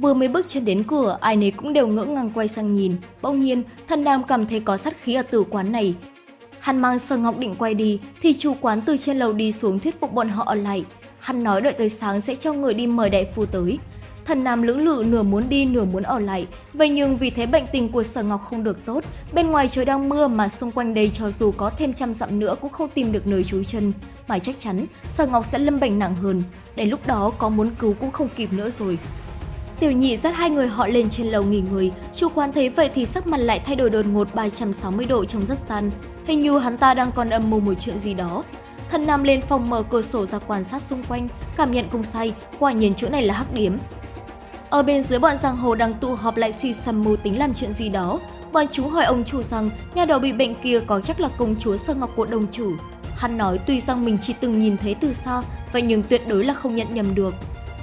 Vừa mới bước chân đến cửa, ai nấy cũng đều ngỡ ngàng quay sang nhìn. Bỗng nhiên, thần nam cảm thấy có sát khí ở tử quán này. Hắn mang sơ ngọc định quay đi, thì chủ quán từ trên lầu đi xuống thuyết phục bọn họ ở lại. Hắn nói đợi tới sáng sẽ cho người đi mời đại phu tới. Thần Nam lưỡng lự nửa muốn đi nửa muốn ở lại, vậy nhưng vì thế bệnh tình của Sở Ngọc không được tốt, bên ngoài trời đang mưa mà xung quanh đây cho dù có thêm trăm dặm nữa cũng không tìm được nơi trú chân, mà chắc chắn Sở Ngọc sẽ lâm bệnh nặng hơn, đến lúc đó có muốn cứu cũng không kịp nữa rồi. Tiểu nhị dắt hai người họ lên trên lầu nghỉ ngơi, chủ quán thấy vậy thì sắc mặt lại thay đổi đột ngột 360 độ trong rất săn. Hình như hắn ta đang còn âm mưu một chuyện gì đó. Thần Nam lên phòng mở cửa sổ ra quan sát xung quanh, cảm nhận không sai, quả nhiên chỗ này là hắc điểm. Ở bên dưới bọn giang hồ đang tụ họp lại xì xầm mưu tính làm chuyện gì đó. Bọn chúng hỏi ông chủ rằng nhà đầu bị bệnh kia có chắc là công chúa Sơ Ngọc của đồng chủ. Hắn nói tuy rằng mình chỉ từng nhìn thấy từ xa, vậy nhưng tuyệt đối là không nhận nhầm được.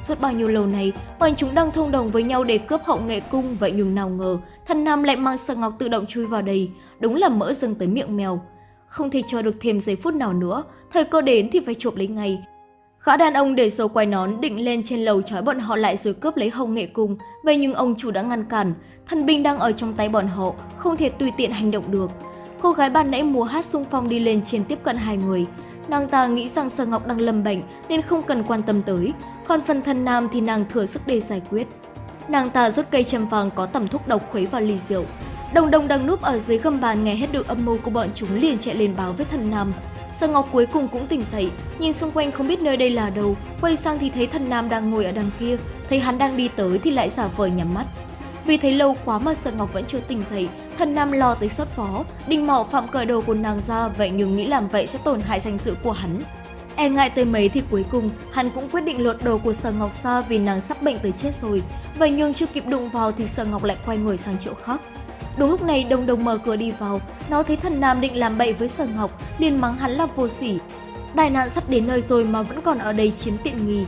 Suốt bao nhiêu lâu này, bọn chúng đang thông đồng với nhau để cướp hậu nghệ cung, vậy nhưng nào ngờ, thần nam lại mang Sơ Ngọc tự động chui vào đây, đúng là mỡ dâng tới miệng mèo. Không thể chờ được thêm giây phút nào nữa, thời cơ đến thì phải chộp lấy ngay, Gã đàn ông để dấu quay nón định lên trên lầu trói bọn họ lại rồi cướp lấy hồng nghệ cung, vậy nhưng ông chủ đã ngăn cản, thần binh đang ở trong tay bọn họ, không thể tùy tiện hành động được. Cô gái ban nãy múa hát xung phong đi lên trên tiếp cận hai người. Nàng ta nghĩ rằng Sở Ngọc đang lâm bệnh nên không cần quan tâm tới, còn phần thân nam thì nàng thừa sức để giải quyết. Nàng ta rút cây châm vàng có tẩm thuốc độc khuấy vào ly rượu. Đồng đồng đang núp ở dưới gầm bàn nghe hết được âm mưu của bọn chúng liền chạy lên báo với thần nam. Sở Ngọc cuối cùng cũng tỉnh dậy, nhìn xung quanh không biết nơi đây là đâu, quay sang thì thấy thần nam đang ngồi ở đằng kia, thấy hắn đang đi tới thì lại giả vờ nhắm mắt. Vì thấy lâu quá mà Sở Ngọc vẫn chưa tỉnh dậy, thần nam lo tới sốt phó, định mạo phạm cởi đồ của nàng ra, vậy nhưng nghĩ làm vậy sẽ tổn hại danh dự của hắn. E ngại tới mấy thì cuối cùng, hắn cũng quyết định lột đồ của Sở Ngọc ra vì nàng sắp bệnh tới chết rồi. Vậy nhưng chưa kịp đụng vào thì Sở Ngọc lại quay người sang chỗ khác. Đúng lúc này Đồng Đồng mở cửa đi vào, nó thấy thần nam định làm bậy với Sở Ngọc, liền mắng hắn là vô sỉ. Đại nạn sắp đến nơi rồi mà vẫn còn ở đây chiếm tiện nghi.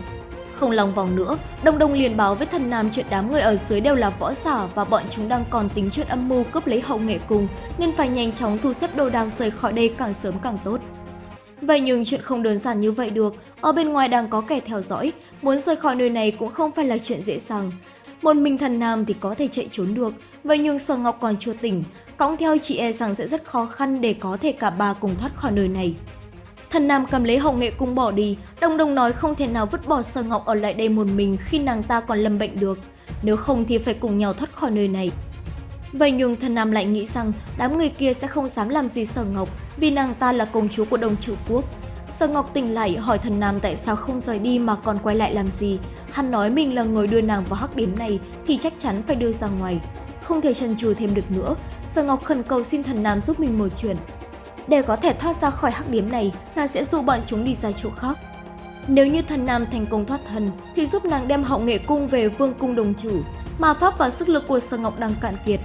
Không lòng vòng nữa, đông đông liền báo với thần nam chuyện đám người ở dưới đều là võ giả và bọn chúng đang còn tính chuyện âm mưu cướp lấy hậu nghệ cùng, nên phải nhanh chóng thu xếp đồ đạc rời khỏi đây càng sớm càng tốt. Vậy nhưng chuyện không đơn giản như vậy được, ở bên ngoài đang có kẻ theo dõi, muốn rời khỏi nơi này cũng không phải là chuyện dễ dàng. Một mình thần nam thì có thể chạy trốn được, vậy nhưng Sở Ngọc còn chưa tỉnh, cõng theo chị e rằng sẽ rất khó khăn để có thể cả ba cùng thoát khỏi nơi này. Thần Nam cầm lấy hồng nghệ cung bỏ đi, Đồng Đồng nói không thể nào vứt bỏ Sở Ngọc ở lại đây một mình khi nàng ta còn lâm bệnh được, nếu không thì phải cùng nhau thoát khỏi nơi này. Vậy nhưng thần Nam lại nghĩ rằng đám người kia sẽ không dám làm gì Sở Ngọc vì nàng ta là công chúa của Đông Chủ Quốc. Sở Ngọc tỉnh lại hỏi thần Nam tại sao không rời đi mà còn quay lại làm gì. Hắn nói mình là người đưa nàng vào hắc điểm này thì chắc chắn phải đưa ra ngoài. Không thể chần chừ thêm được nữa, Sở Ngọc khẩn cầu xin thần Nam giúp mình một chuyện. Để có thể thoát ra khỏi hắc điểm này, nàng sẽ dụ bọn chúng đi ra chỗ khác. Nếu như thần Nam thành công thoát thần, thì giúp nàng đem hậu nghệ cung về vương cung đồng chủ, mà pháp và sức lực của Sở Ngọc đang cạn kiệt.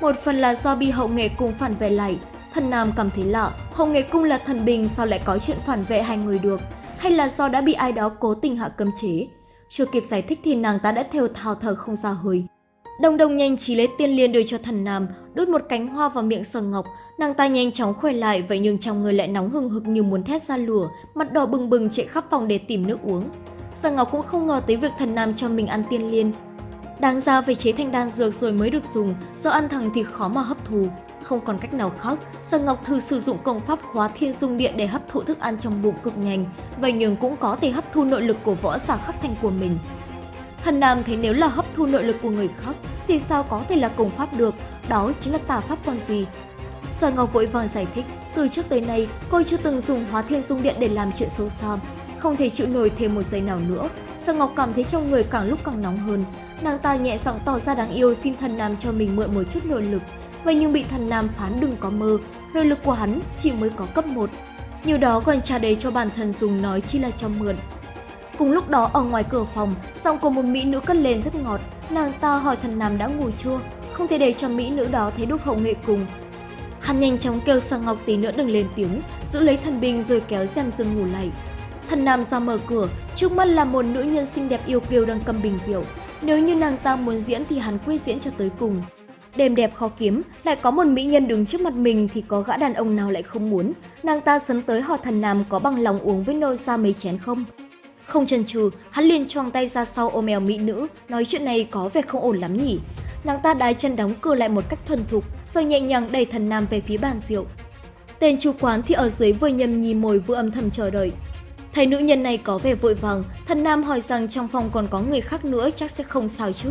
Một phần là do bị hậu nghệ cung phản về lại, thần Nam cảm thấy lạ, hậu nghệ cung là thần bình sao lại có chuyện phản vệ hai người được, hay là do đã bị ai đó cố tình hạ cấm chế. Chưa kịp giải thích thì nàng ta đã theo thao thờ không ra hơi. Đồng đồng nhanh trí lấy tiên liên đưa cho thần nam, đút một cánh hoa vào miệng sờ ngọc. Nàng ta nhanh chóng khỏe lại, vậy nhưng trong người lại nóng hừng hực như muốn thét ra lửa, mặt đỏ bừng bừng chạy khắp phòng để tìm nước uống. Sờ Ngọc cũng không ngờ tới việc thần nam cho mình ăn tiên liên. Đáng ra phải chế thành đan dược rồi mới được dùng, do ăn thẳng thì khó mà hấp thù. Không còn cách nào khác, Sở Ngọc thử sử dụng công pháp khóa thiên dung điện để hấp thụ thức ăn trong bụng cực nhanh, vậy nhưng cũng có thể hấp thu nội lực của võ giả khắc thành của mình. Thần Nam thấy nếu là hấp thu nội lực của người khác thì sao có thể là cùng pháp được, đó chính là tà pháp quan gì. Sở Ngọc vội vàng giải thích, từ trước tới nay cô chưa từng dùng hóa thiên dung điện để làm chuyện xấu xa. Không thể chịu nổi thêm một giây nào nữa, Sở Ngọc cảm thấy trong người càng lúc càng nóng hơn. Nàng ta nhẹ giọng tỏ ra đáng yêu xin thần Nam cho mình mượn một chút nội lực. Vậy nhưng bị thần Nam phán đừng có mơ, nội lực của hắn chỉ mới có cấp 1. Nhiều đó còn trả đầy cho bản thân dùng nói chỉ là cho mượn, Cùng lúc đó ở ngoài cửa phòng, giọng của một mỹ nữ cất lên rất ngọt. Nàng ta hỏi thần nam đã ngủ chưa, không thể để cho mỹ nữ đó thấy đúc hậu nghệ cùng. Hắn nhanh chóng kêu sang Ngọc tí nữa đừng lên tiếng, giữ lấy thần binh rồi kéo rèm giường ngủ lại. Thần nam ra mở cửa, trước mắt là một nữ nhân xinh đẹp yêu kiều đang cầm bình rượu. Nếu như nàng ta muốn diễn thì hắn quyết diễn cho tới cùng. Đêm đẹp khó kiếm, lại có một mỹ nhân đứng trước mặt mình thì có gã đàn ông nào lại không muốn. Nàng ta sấn tới hỏi thần nam có bằng lòng uống với nô ra mấy chén không. Không chần chừ, hắn liền choàng tay ra sau ôm eo mỹ nữ, nói chuyện này có vẻ không ổn lắm nhỉ. Nàng ta đái chân đóng cửa lại một cách thuần thục, rồi nhẹ nhàng đẩy thần nam về phía bàn rượu. Tên chủ quán thì ở dưới vừa nhầm nhì mồi vừa âm thầm chờ đợi. Thấy nữ nhân này có vẻ vội vàng, thần nam hỏi rằng trong phòng còn có người khác nữa chắc sẽ không sao chứ.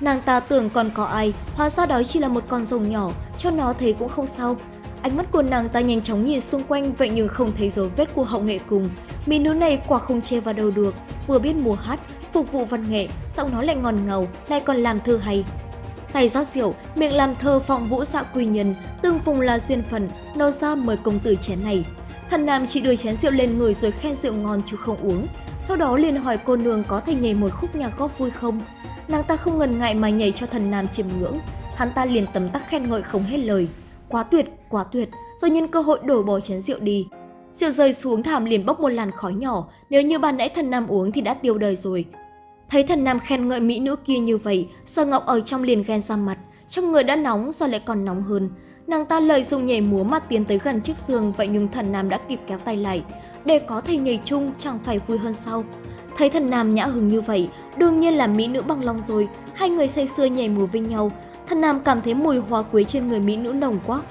Nàng ta tưởng còn có ai, hóa ra đó chỉ là một con rồng nhỏ, cho nó thấy cũng không sao. Ánh mắt của nàng ta nhanh chóng nhìn xung quanh vậy nhưng không thấy dấu vết của hậu nghệ cùng. Mỹ nữ này quả không chê vào đầu được, vừa biết múa hát, phục vụ văn nghệ, giọng nói lại ngon ngầu, lại còn làm thơ hay. Tay rót rượu, miệng làm thơ phong vũ dạ quy nhân, tương phùng là duyên phận, nô ra mời công tử chén này. Thần nam chỉ đưa chén rượu lên người rồi khen rượu ngon chứ không uống. Sau đó liền hỏi cô nương có thể nhảy một khúc nhạc góp vui không? Nàng ta không ngần ngại mà nhảy cho thần nam chiêm ngưỡng. Hắn ta liền tấm tắc khen ngợi không hết lời. Quá tuyệt, quá tuyệt, rồi nhân cơ hội đổ bỏ chén rượu đi siêu rơi xuống thảm liền bốc một làn khói nhỏ, nếu như ban nãy thần nam uống thì đã tiêu đời rồi. Thấy thần nam khen ngợi mỹ nữ kia như vậy, Sở Ngọc ở trong liền ghen ra mặt, trong người đã nóng giờ lại còn nóng hơn. Nàng ta lợi dụng nhảy múa mà tiến tới gần chiếc giường vậy nhưng thần nam đã kịp kéo tay lại. Để có thể nhảy chung chẳng phải vui hơn sao. Thấy thần nam nhã hứng như vậy, đương nhiên là mỹ nữ bằng lòng rồi. Hai người say sưa nhảy múa với nhau. Thần nam cảm thấy mùi hoa quế trên người mỹ nữ nồng quá.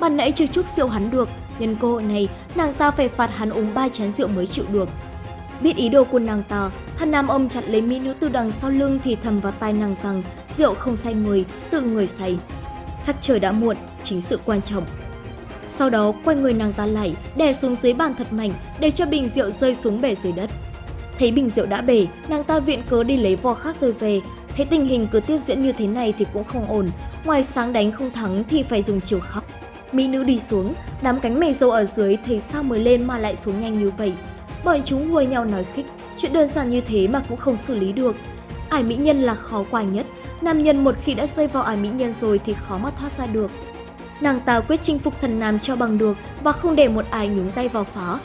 Ban nãy chưa chút rượu hắn được, nhân cơ hội này nàng ta phải phạt hắn uống ba chén rượu mới chịu được. Biết ý đồ của nàng ta, thần nam ông chặt lấy mỹ nữ từ đằng sau lưng thì thầm vào tai nàng rằng rượu không say người, tự người say. Sắc trời đã muộn, chính sự quan trọng. Sau đó quay người nàng ta lại, đè xuống dưới bàn thật mạnh để cho bình rượu rơi xuống bể dưới đất. Thấy bình rượu đã bể, nàng ta viện cớ đi lấy vò khác rồi về. Thấy tình hình cứ tiếp diễn như thế này thì cũng không ổn, ngoài sáng đánh không thắng thì phải dùng chiều khóc. Mỹ nữ đi xuống, đám cánh mày dâu ở dưới thấy sao mới lên mà lại xuống nhanh như vậy. Bọn chúng hùa nhau nói khích, chuyện đơn giản như thế mà cũng không xử lý được. Ải mỹ nhân là khó qua nhất, nam nhân một khi đã rơi vào ải mỹ nhân rồi thì khó mà thoát ra được. Nàng ta quyết chinh phục thần nam cho bằng được và không để một ai nhúng tay vào phá.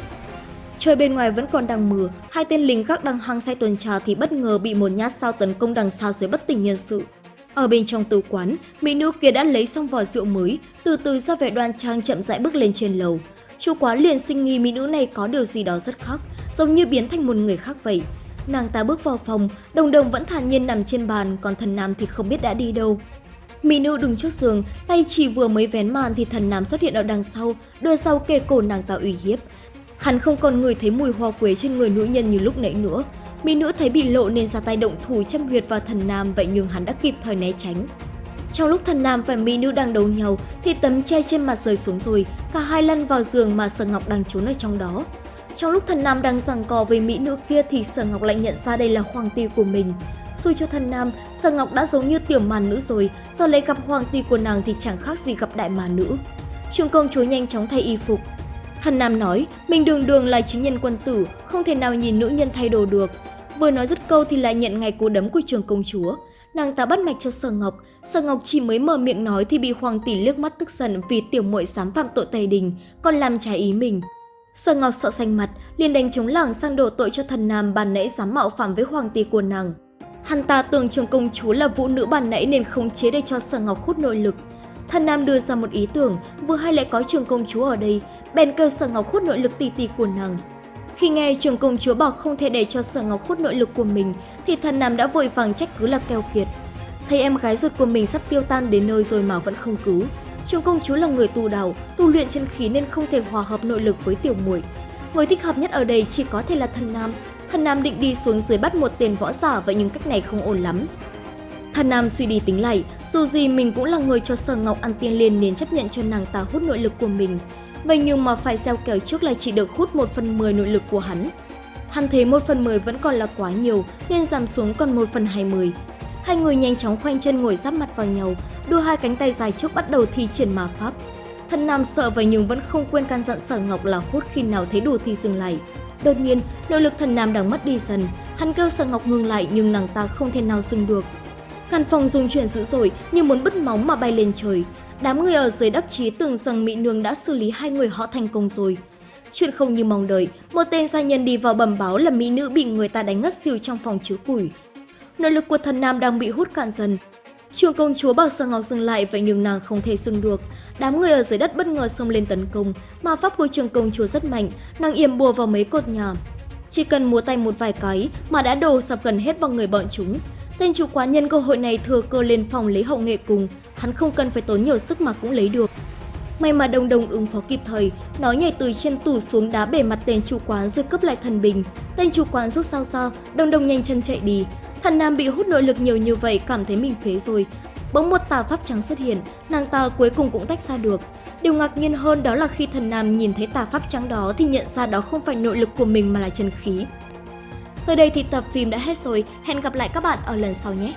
Trời bên ngoài vẫn còn đang mưa, hai tên lính gác đang hăng say tuần tra thì bất ngờ bị một nhát sao tấn công đằng sau dưới bất tỉnh nhân sự. Ở bên trong tử quán, mỹ nữ kia đã lấy xong vỏ rượu mới, từ từ ra vẻ đoan trang chậm rãi bước lên trên lầu. Chủ quán liền sinh nghi mỹ nữ này có điều gì đó rất khác, giống như biến thành một người khác vậy. Nàng ta bước vào phòng, đồng đồng vẫn thản nhiên nằm trên bàn, còn thần nam thì không biết đã đi đâu. Mỹ nữ đứng trước giường, tay chỉ vừa mới vén màn thì thần nam xuất hiện ở đằng sau, đưa sau kề cổ nàng ta uy hiếp. Hắn không còn người thấy mùi hoa quế trên người nữ nhân như lúc nãy nữa. Mỹ nữ thấy bị lộ nên ra tay động thủ châm huyệt vào thần nam vậy nhưng hắn đã kịp thời né tránh. Trong lúc thần nam và mỹ nữ đang đấu nhau thì tấm che trên mặt rơi xuống rồi, cả hai lăn vào giường mà Sở Ngọc đang trốn ở trong đó. Trong lúc thần nam đang giằng co với mỹ nữ kia thì Sở Ngọc lại nhận ra đây là hoàng ti của mình. Xui cho thần nam, Sở Ngọc đã giống như tiểu màn nữ rồi, do lấy gặp hoàng ti của nàng thì chẳng khác gì gặp đại màn nữ. Trường công chúa nhanh chóng thay y phục. Thần nam nói, mình đường đường là chính nhân quân tử, không thể nào nhìn nữ nhân thay đồ được. Vừa nói dứt câu thì lại nhận ngay cú đấm của trường công chúa. Nàng ta bắt mạch cho Sở Ngọc, Sở Ngọc chỉ mới mở miệng nói thì bị Hoàng tỷ liếc mắt tức giận vì tiểu muội dám phạm tội tày đình, còn làm trái ý mình. Sở Ngọc sợ xanh mặt, liền đánh chống lảng sang đổ tội cho thần nam bàn nãy dám mạo phạm với hoàng tỷ của nàng. Hắn ta tưởng trường công chúa là vũ nữ bàn nãy nên không chế để cho Sở Ngọc hút nội lực. Thần nam đưa ra một ý tưởng, vừa hay lại có trường công chúa ở đây, bèn kêu Sở Ngọc hút nội lực tỷ tỷ của nàng. Khi nghe trường công chúa bảo không thể để cho Sở Ngọc hút nội lực của mình, thì thần nam đã vội vàng trách cứ là keo kiệt. Thấy em gái ruột của mình sắp tiêu tan đến nơi rồi mà vẫn không cứu. Trường công chúa là người tu đạo, tu luyện chân khí nên không thể hòa hợp nội lực với tiểu muội. Người thích hợp nhất ở đây chỉ có thể là thần nam. Thần nam định đi xuống dưới bắt một tiền võ giả vậy nhưng cách này không ổn lắm. Thần nam suy đi tính lại, dù gì mình cũng là người cho Sở Ngọc ăn tiên liền nên chấp nhận cho nàng ta hút nội lực của mình. Vậy nhưng mà phải gieo kèo trước là chỉ được hút 1 phần 10 nội lực của hắn. Hắn thấy 1 phần 10 vẫn còn là quá nhiều nên giảm xuống còn 1 phần 20. Hai người nhanh chóng khoanh chân ngồi giáp mặt vào nhau, đưa hai cánh tay dài trước bắt đầu thi triển ma pháp. Thần Nam sợ vậy nhưng vẫn không quên căn dặn Sở Ngọc là hút khi nào thấy đủ thì dừng lại. Đột nhiên, nội lực thần Nam đang mất đi dần. Hắn kêu Sở Ngọc ngừng lại nhưng nàng ta không thể nào dừng được. Căn phòng rung chuyển dữ dội như muốn bứt móng mà bay lên trời. Đám người ở dưới đắc chí tưởng rằng Mỹ Nương đã xử lý hai người họ thành công rồi. Chuyện không như mong đợi, một tên gia nhân đi vào bẩm báo là Mỹ nữ bị người ta đánh ngất xỉu trong phòng chứa củi. Nội lực của thần nam đang bị hút cạn dần. Trường công chúa bảo Sơ Ngọc dừng lại vậy nhưng nàng không thể dừng được. Đám người ở dưới đất bất ngờ xông lên tấn công, mà pháp của trường công chúa rất mạnh, nàng yểm bùa vào mấy cột nhà. Chỉ cần múa tay một vài cái mà đã đổ sập gần hết vào người bọn chúng. Tên chủ quán nhân cơ hội này thừa cơ lên phòng lấy hậu nghệ cùng, hắn không cần phải tốn nhiều sức mà cũng lấy được. May mà đồng đồng ứng phó kịp thời, nó nhảy từ trên tủ xuống đá bể mặt tên chủ quán rồi cướp lại thần bình. Tên chủ quán rút sao sao, đồng đồng nhanh chân chạy đi. Thần nam bị hút nội lực nhiều như vậy cảm thấy mình phế rồi. Bỗng một tà pháp trắng xuất hiện, nàng ta cuối cùng cũng tách ra được. Điều ngạc nhiên hơn đó là khi thần nam nhìn thấy tà pháp trắng đó thì nhận ra đó không phải nội lực của mình mà là chân khí. Tới đây thì tập phim đã hết rồi, hẹn gặp lại các bạn ở lần sau nhé!